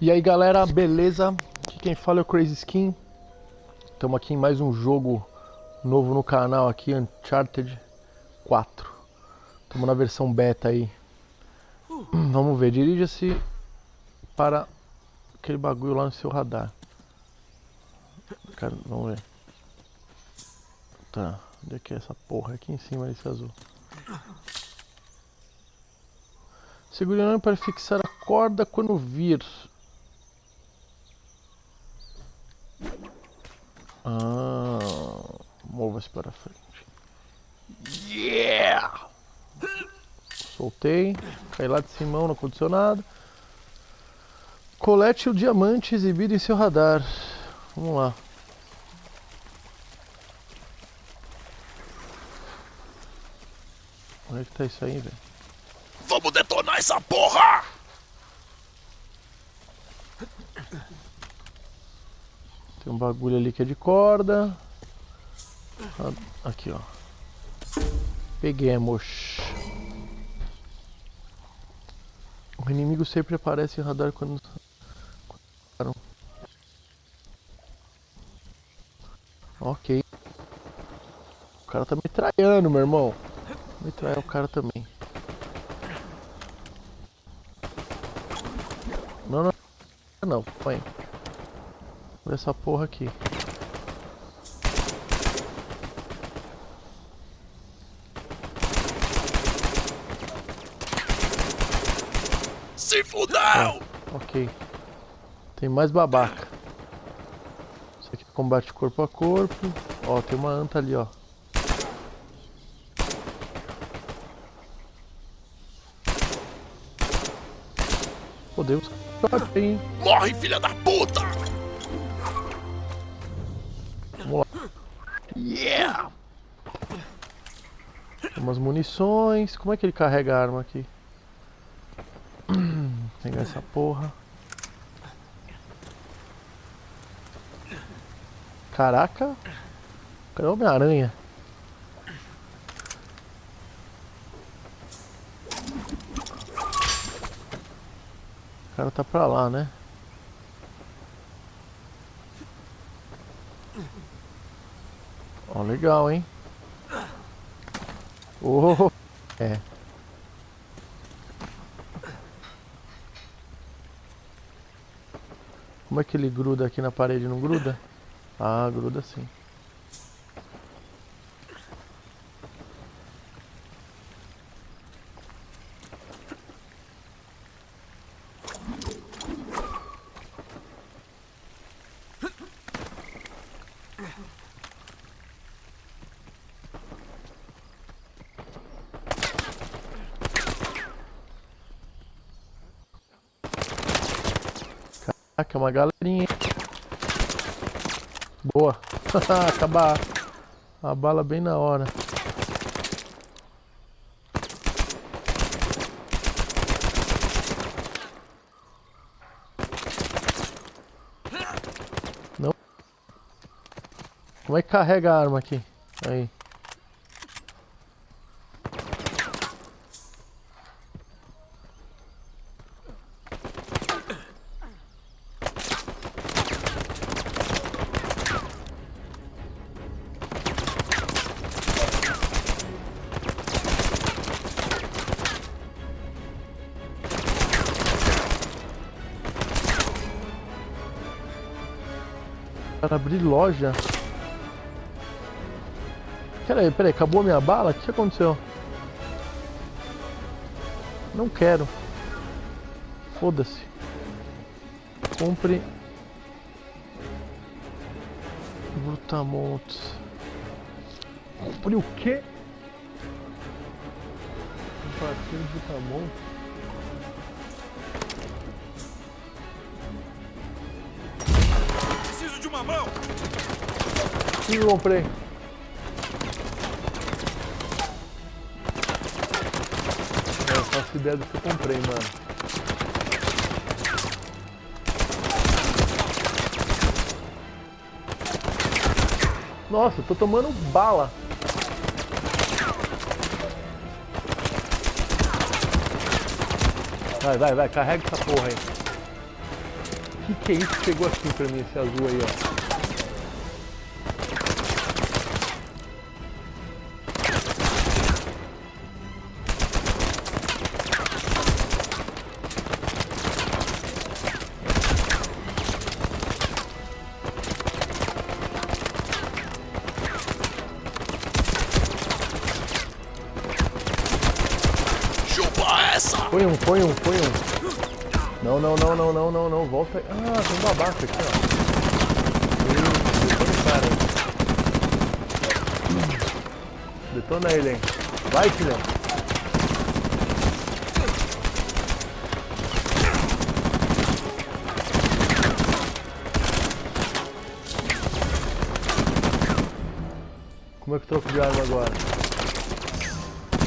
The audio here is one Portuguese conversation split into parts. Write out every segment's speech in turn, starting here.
E aí galera, beleza? Aqui quem fala é o Crazy Skin. Estamos aqui em mais um jogo novo no canal aqui, Uncharted 4. Estamos na versão beta aí. Vamos ver, dirija-se para aquele bagulho lá no seu radar. Cara, vamos ver. Tá, onde é que é essa porra? Aqui em cima desse azul. Segurando para fixar a corda quando vir. Ah, mova-se para frente. Yeah! Soltei, cai lá de cima no condicionado. Colete o diamante exibido em seu radar. Vamos lá. Onde é que tá isso aí, velho? Vamos detonar essa porra! Tem um bagulho ali que é de corda. Aqui, ó. Peguemos. O inimigo sempre aparece em radar quando... Ok. O cara tá me traindo, meu irmão. Me trair o cara também. Não, não. Não, põe. Essa porra aqui. Se fudeu! Ah, ok. Tem mais babaca. Isso aqui é combate corpo a corpo. Ó, tem uma anta ali, ó. Meu Deus. Hein? Morre, filha da puta! Vamos lá. Yeah! Tem umas munições. Como é que ele carrega a arma aqui? Essa porra. Caraca! Cadê o Homem-Aranha? O cara tá pra lá, né? Ó, legal, hein? Oh, é. Como é que ele gruda aqui na parede? Não gruda? Ah, gruda sim. Uma galerinha. Boa. Acabar a bala bem na hora. Não. Como é que carrega a arma aqui? Aí. Abrir loja. Peraí, peraí, acabou a minha bala? O que aconteceu? Não quero. Foda-se. Compre. Brutamontes. Compre o quê? De Brutamontes. Que comprei? Eu faço ideia do que eu comprei, mano. Nossa, tô tomando bala. Vai, vai, vai, carrega essa porra aí. que que é isso que chegou assim pra mim, esse azul aí, ó? Põe um, põe um, põe um. Não, não, não, não, não, não, não. Volta. Ah, tem um babaca aqui, ó. Detona o cara. Detona ele, hein. Vai, filhão. Como é que eu troco de arma agora?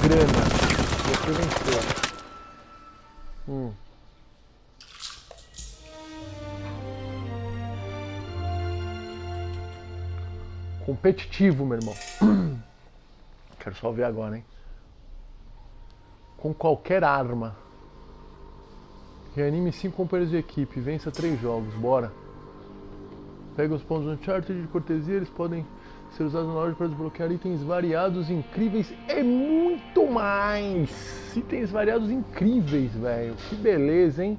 Grana. Você venceu. Hum. Competitivo, meu irmão. Quero só ver agora, hein? Com qualquer arma. Reanime 5 companheiros de equipe. Vença 3 jogos. Bora. Pega os pontos Uncharted de cortesia. Eles podem ser usados na loja para desbloquear itens variados, incríveis e muito mais. Itens variados incríveis, velho. Que beleza, hein?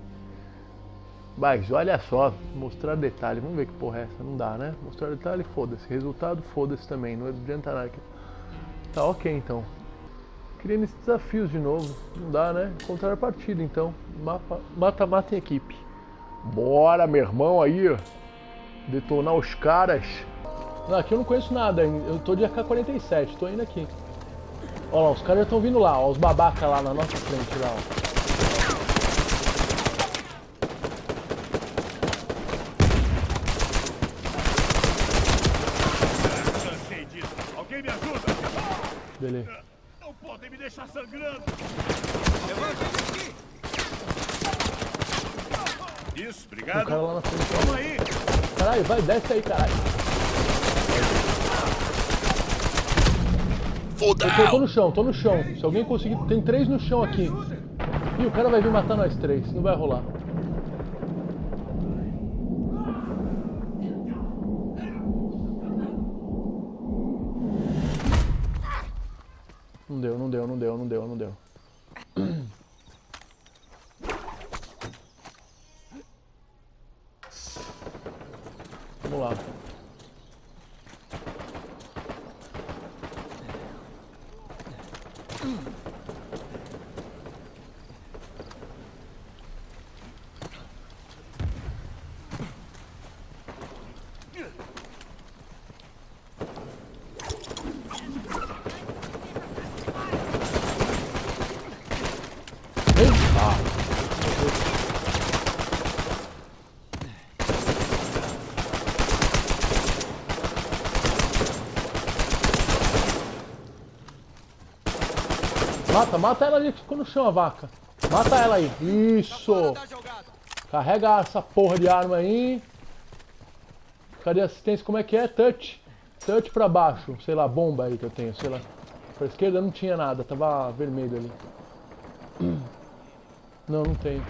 Mas olha só, mostrar detalhe. Vamos ver que porra é essa. Não dá, né? Mostrar detalhe, foda-se. Resultado, foda-se também. Não adianta nada. Tá ok então. Queria nesses desafios de novo. Não dá, né? Encontrar a partida então. Mata-mata em equipe. Bora, meu irmão aí. Detonar os caras. Não, aqui eu não conheço nada. Eu tô de AK-47. Tô indo aqui. Olha lá, os caras já estão vindo lá. Ó, os babaca lá na nossa frente lá, ó. Cansei disso. Alguém me ajuda? Beleza. Não podem me deixar sangrando. Isso, Tem obrigado. um cara lá na frente. Toma aí. Caralho, vai, desce aí, caralho. Eu tô, no chão, tô no chão. Se alguém conseguir. Tem três no chão aqui. Ih, o cara vai vir matar nós três. Não vai rolar. Não deu, não deu, não deu, não deu, não deu. Vamos lá. Vem! Ah, Mata, mata ela ali que ficou no chão a vaca. Mata ela aí. Isso! Carrega essa porra de arma aí. Cadê a assistência? Como é que é? Touch. Touch pra baixo. Sei lá, bomba aí que eu tenho, sei lá. Pra esquerda não tinha nada, tava vermelho ali. Não, não tem.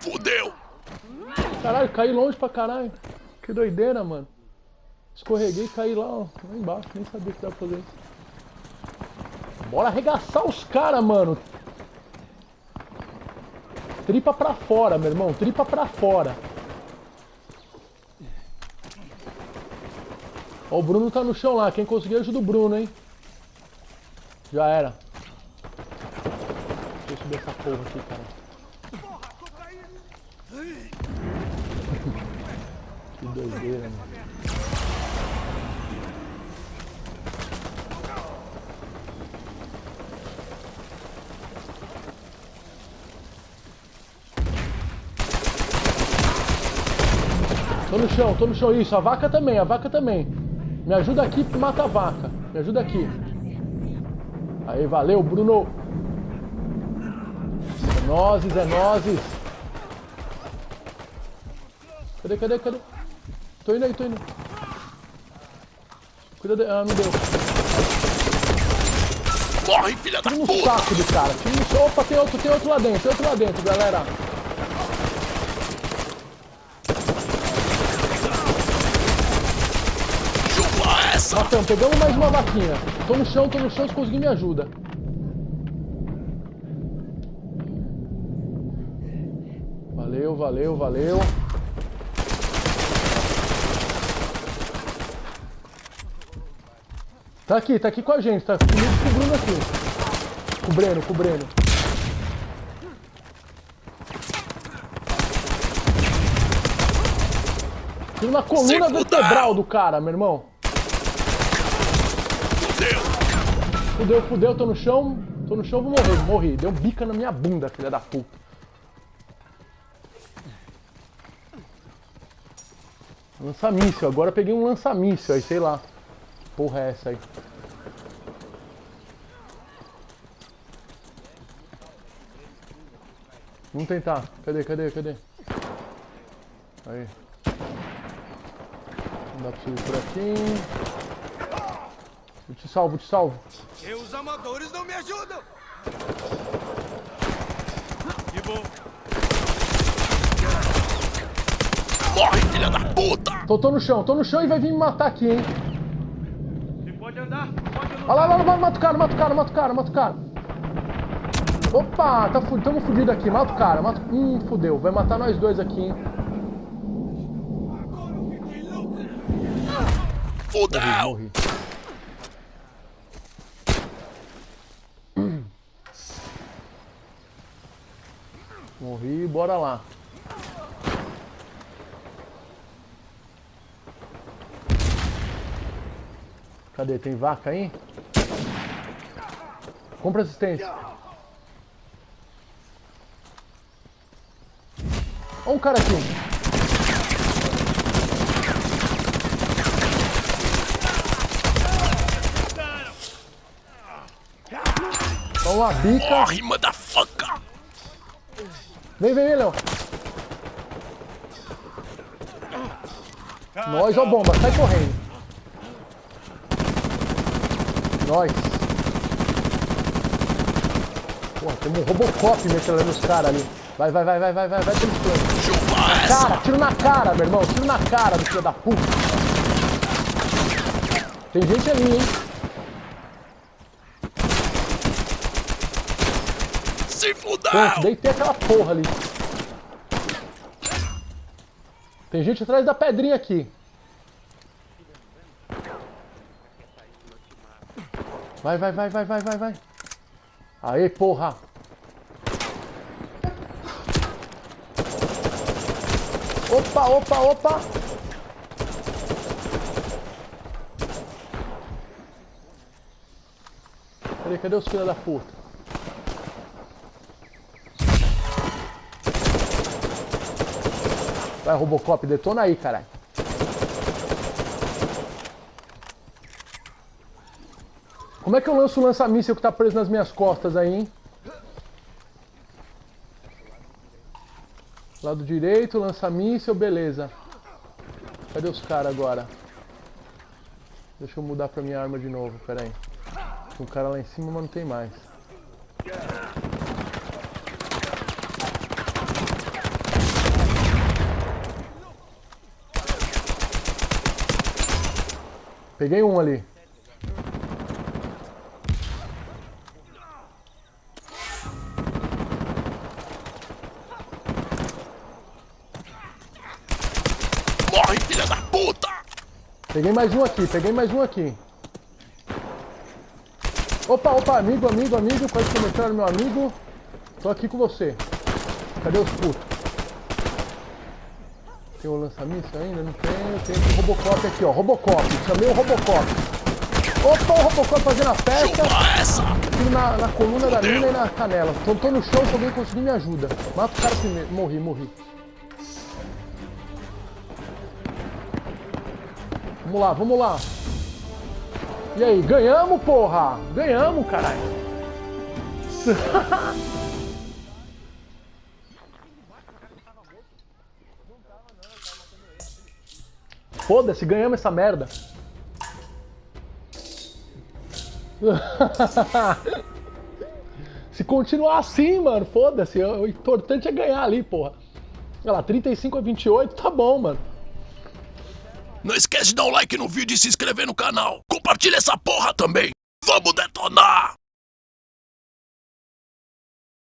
Fudeu! Caralho, caí longe pra caralho. Que doideira, mano. Escorreguei e caí lá, ó, lá embaixo. Nem sabia que dava pra fazer isso. Bora arregaçar os caras, mano. Tripa pra fora, meu irmão. Tripa pra fora. Ó, o Bruno tá no chão lá. Quem conseguir ajuda o Bruno, hein? Já era. Deixa eu subir essa porra aqui, cara. Doideira, mano. Tô no chão, tô no chão. Isso, a vaca também, a vaca também. Me ajuda aqui mata a vaca. Me ajuda aqui. Aí, valeu, Bruno. É nozes, é nozes. Cadê, cadê, cadê? Tô indo aí, tô indo. Cuida de... Ah, não deu. Morre, filha da Tira no puta! saco do cara. Tira no. Opa, tem outro, tem outro lá dentro. Tem outro lá dentro, galera. Chupa essa! Matamos, pegamos mais uma vaquinha. Tô no chão, tô no chão, se conseguir me ajuda. Valeu, valeu, valeu. Tá aqui, tá aqui com a gente, tá comigo com o Bruno aqui. Com o Breno, com o Breno. Tiro na coluna vertebral do cara, meu irmão. Fudeu! Fudeu, fudeu, tô no chão. Tô no chão, vou morrer. Morri. Deu um bica na minha bunda, filha da puta. Lança-míssil. Agora eu peguei um lança-míssil aí, sei lá. Porra é essa aí? Vamos tentar. Cadê, cadê, cadê? Aí. Não dá pra subir por aqui. Eu te salvo, eu te salvo. E os amadores não me ajudam! Que bom! Morre, filha da puta! Tô, tô no chão, tô no chão e vai vir me matar aqui, hein? Pode andar, pode lutar. Olha lá, lá, lá, mata o cara, mata o cara, mata o cara, mata o cara. Opa, tá fu tamo fudido aqui, mata o cara, mata o... Hum, fudeu, vai matar nós dois aqui, hein? Fudeu! Morri. Morri, bora lá. Cadê? Tem vaca aí? Compra assistência. Olha um cara aqui. Vamos lá, bica. Morre, motherfucker! Vem, vem, vem, Léo. Nós, ó bomba, sai correndo. Nós. Pô, temos um Robocop metralhando nos caras ali. Vai, vai, vai, vai, vai, vai, vai pelo essa! Cara, tiro na cara, meu irmão. Tiro na cara do filho da puta. Tem gente ali, hein? Se fudeu! deitei aquela porra ali. Tem gente atrás da pedrinha aqui. Vai, vai, vai, vai, vai, vai, vai. Aê, porra. Opa, opa, opa. Cadê, cadê os filhos da puta? Vai, Robocop, detona aí, caralho. Como é que eu lanço o lança-míssel que tá preso nas minhas costas aí, hein? Lado direito, lança-míssel, beleza. Cadê os caras agora? Deixa eu mudar pra minha arma de novo, pera aí. Tem um cara lá em cima, mas não tem mais. Peguei um ali. Peguei mais um aqui, peguei mais um aqui. Opa, opa, amigo, amigo, amigo, pode comentar, meu amigo. Tô aqui com você. Cadê os putos? Tem o lança-míssil ainda? Não tenho. Tem esse Robocop aqui, ó. Robocop. Chamei o Robocop. Opa, o Robocop fazendo a festa. Tiro na, na coluna da mina e na canela. Tô, tô no chão, se alguém conseguir me ajuda. Mata o cara primeiro. Morri, morri. Vamos lá, vamos lá. E aí, ganhamos, porra! Ganhamos, caralho! Foda-se, ganhamos essa merda. Se continuar assim, mano, foda-se. O importante é ganhar ali, porra. Olha lá, 35 a 28, tá bom, mano. Não esquece de dar um like no vídeo e se inscrever no canal. Compartilha essa porra também. Vamos detonar!